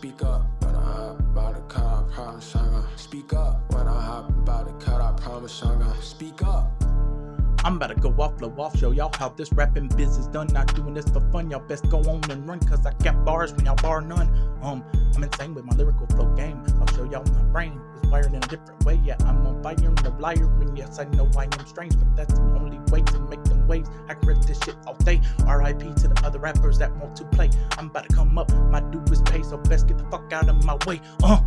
Speak up, when I hop about to cut, I promise I'm gonna speak up. When I hop about to cut, I promise I'm gonna speak up. I'm about to go off, blow off, show y'all how this rapping business done. Not doing this for fun, y'all best go on and run, cause I got bars when y'all bar none. Um, I'm insane with my lyrical flow game. I'll show y'all my brain is wired in a different way. Yeah, I'm on fire and a liar, and yes, I know I am strange, but that's the only way to make waves. I can rip this shit all day. RIP to the other rappers that want to play. I'm about to come up, my due is pay, so best get the fuck out of my way. Uh.